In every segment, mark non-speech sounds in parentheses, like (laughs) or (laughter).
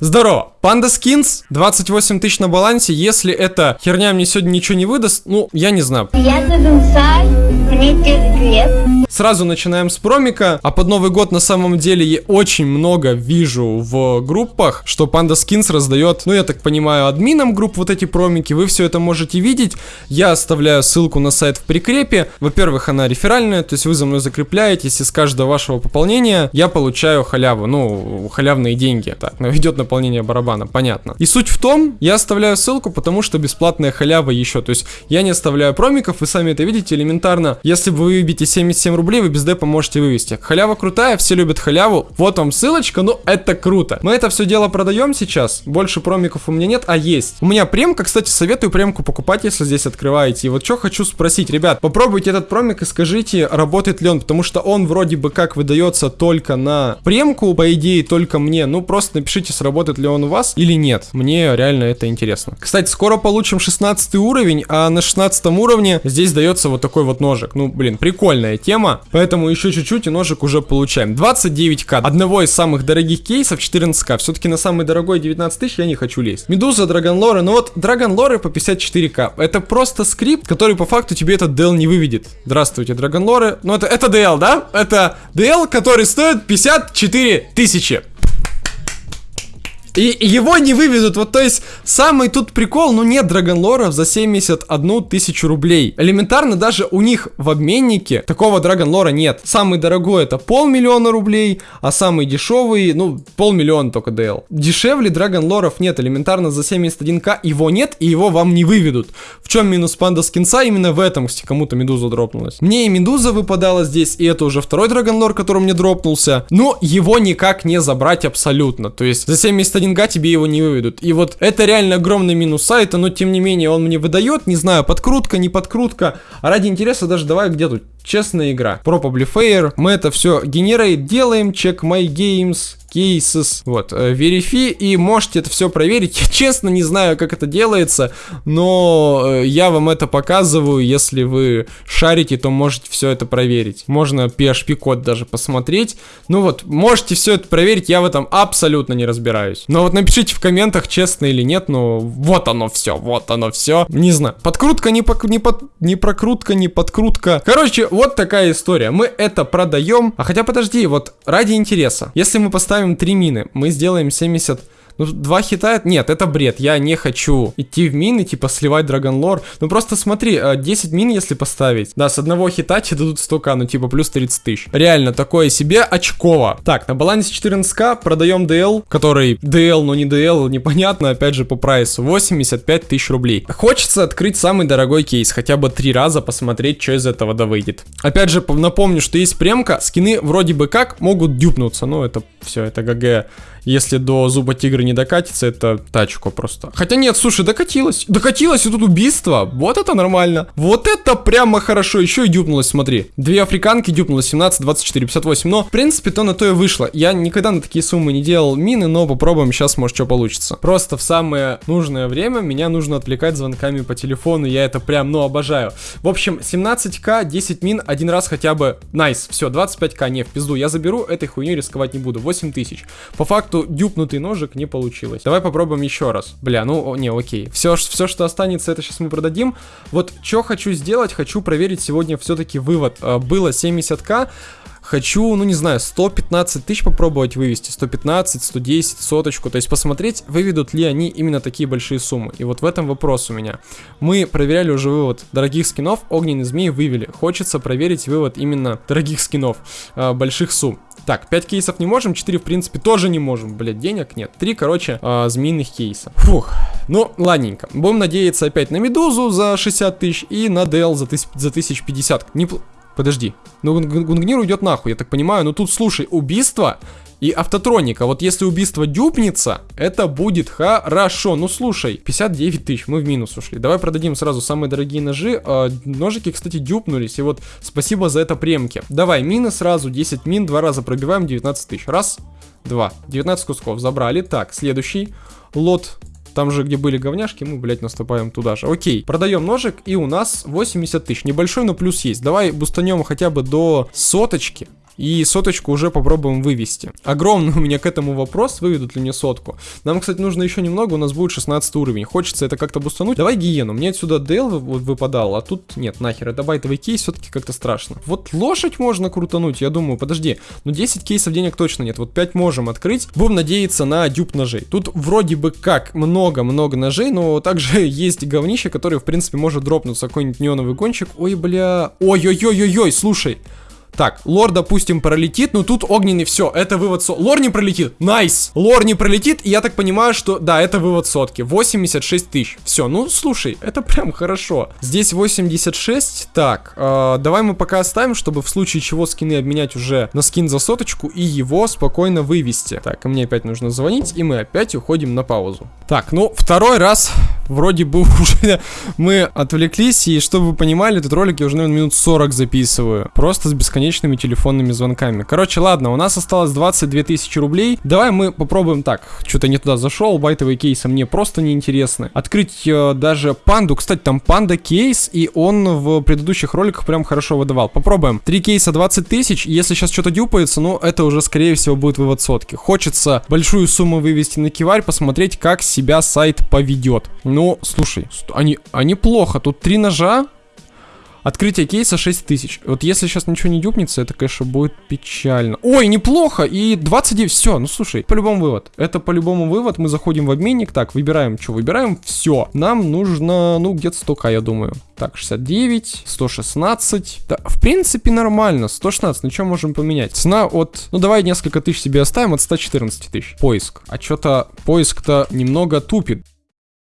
Здорово. Панда Скинс, 28 тысяч на балансе. Если эта херня мне сегодня ничего не выдаст, ну, я не знаю. Я Дудунсай, мне 9 лет. Сразу начинаем с промика, а под Новый год на самом деле я очень много вижу в группах, что Panda Skins раздает, ну я так понимаю, админам групп вот эти промики, вы все это можете видеть, я оставляю ссылку на сайт в прикрепе, во-первых, она реферальная, то есть вы за мной закрепляетесь, и с каждого вашего пополнения. Я получаю халяву, ну, халявные деньги, так, но идет наполнение барабана, понятно. И суть в том, я оставляю ссылку, потому что бесплатная халява еще, то есть я не оставляю промиков, вы сами это видите элементарно, если вы выбьете 77 рублей, вы без депа можете вывести. Халява крутая, все любят халяву. Вот вам ссылочка, ну это круто. Мы это все дело продаем сейчас. Больше промиков у меня нет, а есть. У меня премка, кстати, советую премку покупать, если здесь открываете. И вот что хочу спросить, ребят, попробуйте этот промик и скажите, работает ли он, потому что он вроде бы как выдается только на премку, по идее, только мне. Ну просто напишите, сработает ли он у вас или нет. Мне реально это интересно. Кстати, скоро получим 16 уровень, а на 16 уровне здесь дается вот такой вот ножик. Ну, блин, прикольная тема. Поэтому еще чуть-чуть и ножик уже получаем. 29к. Одного из самых дорогих кейсов 14к. Все-таки на самый дорогой 19 тысяч я не хочу лезть. Медуза, Драгонлоры. Ну вот, Драгонлоры по 54к. Это просто скрипт, который по факту тебе этот DL не выведет. Здравствуйте, Драгонлоры. Ну это, это DL, да? Это DL, который стоит 54 тысячи. И его не выведут, вот то есть самый тут прикол, ну нет драгонлоров за 71 тысячу рублей. Элементарно даже у них в обменнике такого драгонлора нет. Самый дорогой это полмиллиона рублей, а самый дешевый, ну полмиллиона только DL. Дешевле драгонлоров нет, элементарно за 71к его нет и его вам не выведут. В чем минус панда скинса? Именно в этом, кстати, кому-то медуза дропнулась. Мне и медуза выпадала здесь, и это уже второй драгонлор, который мне дропнулся. Но его никак не забрать абсолютно. То есть за 71 деньга тебе его не выведут. И вот это реально огромный минус сайта, но тем не менее он мне выдает, не знаю, подкрутка, не подкрутка. А ради интереса даже давай где тут честная игра. Probably fair. Мы это все генерейт делаем, check my games, cases, вот, верифи, и можете это все проверить. Я честно не знаю, как это делается, но э, я вам это показываю, если вы шарите, то можете все это проверить. Можно PHP-код даже посмотреть. Ну вот, можете все это проверить, я в этом абсолютно не разбираюсь. Но вот напишите в комментах, честно или нет, ну вот оно все, вот оно все. Не знаю, подкрутка, не, пок не, под не прокрутка, не подкрутка. Короче, вот такая история. Мы это продаем. А хотя подожди, вот ради интереса. Если мы поставим поставим 3 мины, мы сделаем 70 ну, два хита, нет, это бред, я не хочу идти в мины, типа, сливать Драгонлор. Ну, просто смотри, 10 э, мин, если поставить, да, с одного хита тебе дадут 100к, ну, типа, плюс 30 тысяч. Реально, такое себе очково. Так, на балансе 14к продаем DL, который DL, но не DL, непонятно, опять же, по прайсу, 85 тысяч рублей. Хочется открыть самый дорогой кейс, хотя бы три раза посмотреть, что из этого да выйдет. Опять же, напомню, что есть премка, скины вроде бы как могут дюпнуться, ну, это все, это ГГ если до зуба тигра не докатится, это тачку просто. Хотя нет, слушай, докатилась. Докатилась, и тут убийство. Вот это нормально. Вот это прямо хорошо. Еще и дюпнулась, смотри. Две африканки дюпнулось 17, 24, 58. Но, в принципе, то на то и вышло. Я никогда на такие суммы не делал мины, но попробуем сейчас, может, что получится. Просто в самое нужное время меня нужно отвлекать звонками по телефону. Я это прям, ну, обожаю. В общем, 17к, 10 мин, один раз хотя бы. Nice, все, 25к, не, в пизду. Я заберу, этой хуйней рисковать не буду. 8 тысяч. По факту дюпнутый ножик не получилось. Давай попробуем еще раз. Бля, ну, не, окей. Все, все, что останется, это сейчас мы продадим. Вот, что хочу сделать, хочу проверить сегодня все-таки вывод. А, было 70к, Хочу, ну не знаю, 115 тысяч попробовать вывести, 115, 110, соточку, то есть посмотреть, выведут ли они именно такие большие суммы. И вот в этом вопрос у меня. Мы проверяли уже вывод дорогих скинов, огненный змеи вывели. Хочется проверить вывод именно дорогих скинов, э, больших сумм. Так, 5 кейсов не можем, 4 в принципе тоже не можем, блять, денег нет. 3, короче, э, змеиных кейса. Фух, ну ладненько. Будем надеяться опять на Медузу за 60 тысяч и на DL за, тысяч, за 1050. Не, Подожди. Ну, Гунгнир уйдет нахуй, я так понимаю. Но тут, слушай, убийство и автотроника. Вот если убийство дюпнется, это будет хорошо. Ну, слушай, 59 тысяч, мы в минус ушли. Давай продадим сразу самые дорогие ножи. Э, ножики, кстати, дюпнулись. И вот спасибо за это премки. Давай, мины сразу, 10 мин, два раза пробиваем, 19 тысяч. Раз, два. 19 кусков забрали. Так, следующий лот там же, где были говняшки, мы, блядь, наступаем туда же. Окей, продаем ножик, и у нас 80 тысяч. Небольшой, но плюс есть. Давай бустанем хотя бы до соточки. И соточку уже попробуем вывести. Огромный (laughs) у меня к этому вопрос, выведут ли мне сотку. Нам, кстати, нужно еще немного, у нас будет 16 уровень. Хочется это как-то бустануть. Давай гиену. Мне отсюда Дейл выпадал, а тут нет, нахер. Это байтовый кейс все-таки как-то страшно. Вот лошадь можно крутануть, я думаю. Подожди, ну 10 кейсов денег точно нет. Вот 5 можем открыть. Будем надеяться на дюб ножей. Тут вроде бы как много-много ножей, но также (laughs) есть говнище, который, в принципе, может дропнуться какой-нибудь неоновый гонщик. Ой, бля. Ой-ой-ой-ой-ой, слушай. Так, лор, допустим, пролетит, но тут огненный, все, это вывод со... Лор не пролетит, найс! Лор не пролетит, и я так понимаю, что, да, это вывод сотки, 86 тысяч. Все, ну, слушай, это прям хорошо. Здесь 86, так, э, давай мы пока оставим, чтобы в случае чего скины обменять уже на скин за соточку и его спокойно вывести. Так, мне опять нужно звонить, и мы опять уходим на паузу. Так, ну, второй раз вроде бы (laughs) уже мы отвлеклись, и чтобы вы понимали, этот ролик я уже, наверное, минут 40 записываю. Просто с бесконечным бесконечными телефонными звонками. Короче, ладно, у нас осталось 22 тысячи рублей. Давай мы попробуем так. Что-то не туда зашел, байтовые кейсы мне просто не интересны. Открыть э, даже панду. Кстати, там панда кейс, и он в предыдущих роликах прям хорошо выдавал. Попробуем. Три кейса 20 тысяч. Если сейчас что-то дюпается, ну, это уже, скорее всего, будет вывод сотки. Хочется большую сумму вывести на киварь, посмотреть, как себя сайт поведет. Ну, слушай, они, они плохо. Тут три ножа, Открытие кейса 6000. Вот если сейчас ничего не дюпнется, это, конечно, будет печально. Ой, неплохо! И 29, все, ну слушай, по-любому вывод. Это по-любому вывод, мы заходим в обменник, так, выбираем, что выбираем, все. Нам нужно, ну, где-то 100 я думаю. Так, 69, 116. Да, в принципе, нормально. 116, ну что можем поменять? Цена от, ну давай несколько тысяч себе оставим, от 114 тысяч. Поиск. А что-то поиск-то немного тупит.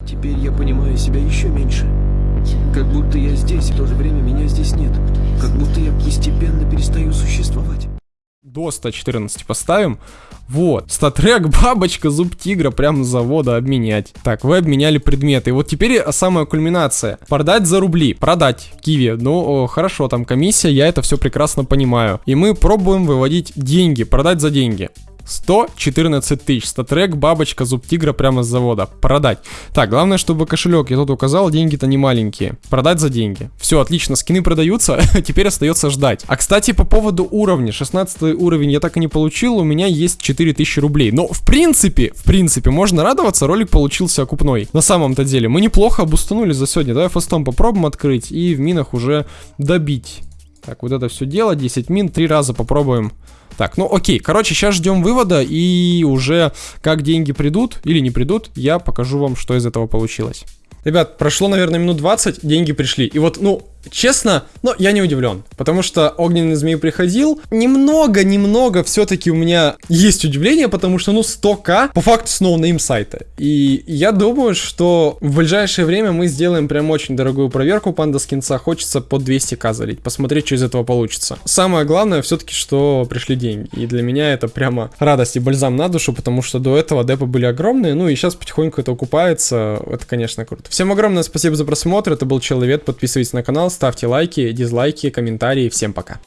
Теперь я понимаю себя еще меньше. Как будто я здесь, и в то же время меня здесь нет. Как будто я постепенно перестаю существовать. До 114 поставим. Вот, статрек, (laughs) бабочка, зуб тигра прямо с завода обменять. Так, вы обменяли предметы. Вот теперь самая кульминация. Продать за рубли. Продать киви. Ну, о, хорошо, там комиссия, я это все прекрасно понимаю. И мы пробуем выводить деньги. Продать за деньги. 114 тысяч. Статрек, бабочка, зуб тигра прямо с завода. Продать. Так, главное, чтобы кошелек, я тут указал, деньги-то не маленькие. Продать за деньги. Все, отлично, скины продаются, (laughs) теперь остается ждать. А, кстати, по поводу уровня. 16 уровень я так и не получил, у меня есть 4000 рублей. Но, в принципе, в принципе, можно радоваться, ролик получился окупной. На самом-то деле, мы неплохо обустанули за сегодня. Давай фастом попробуем открыть и в минах уже добить. Так, вот это все дело, 10 мин, три раза попробуем так, ну окей, короче, сейчас ждем вывода, и уже как деньги придут или не придут, я покажу вам, что из этого получилось. Ребят, прошло, наверное, минут 20, деньги пришли. И вот, ну, Честно, но я не удивлен, потому что огненный змей приходил. Немного-немного все-таки у меня есть удивление, потому что, ну, 100к по факту снова на им сайта. И я думаю, что в ближайшее время мы сделаем прям очень дорогую проверку панда скинца. Хочется по 200к залить, посмотреть, что из этого получится. Самое главное все-таки, что пришли деньги. И для меня это прямо радость и бальзам на душу, потому что до этого депы были огромные, ну и сейчас потихоньку это окупается. Это, конечно, круто. Всем огромное спасибо за просмотр, это был Человек, подписывайтесь на канал, ставьте лайки, дизлайки, комментарии. Всем пока.